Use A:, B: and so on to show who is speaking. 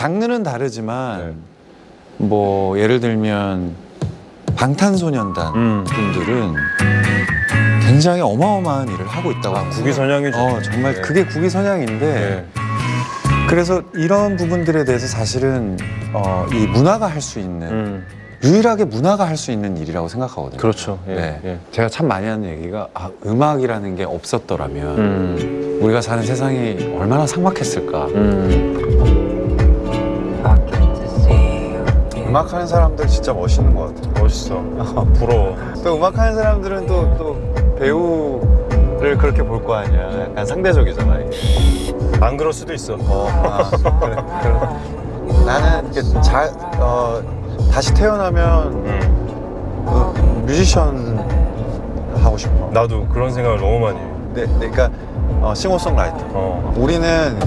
A: 장르는 다르지만 뭐 예를 들면 방탄소년단
B: 음.
A: 분들은 굉장히 어마어마한 일을 하고 있다고 합니다.
B: 국위선양이죠.
A: 어, 정말
B: 네.
A: 그게 국위선양인데
B: 네.
A: 그래서 이런 부분들에 대해서 사실은 어, 이 문화가 할 수 있는
B: 음.
A: 유일하게 문화가 할 수 있는 일이라고 생각하거든요.
B: 그렇죠. 예.
A: 네.
B: 예.
A: 제가 참 많이 하는 얘기가 아, 음악이라는 게 없었더라면
B: 음.
A: 우리가 사는 세상이 얼마나 삭막했을까.
B: 음.
A: 음악하는 사람들 진짜 멋있는 것 같아요.
B: 멋있어. 부러워.
A: 또 음악하는 사람들은 또, 또 배우를 그렇게 볼 거 아니야. 약간 상대적이잖아. 이게.
B: 안 그럴 수도 있어.
A: 어, 아, 그래, 그래. 나는 이렇게 잘, 어, 다시 태어나면
B: 음.
A: 그 뮤지션 하고 싶어.
B: 나도 그런 생각을 너무 많이 해.
A: 네, 네, 그러니까 어, 싱어송라이터.
B: 어.
A: 우리는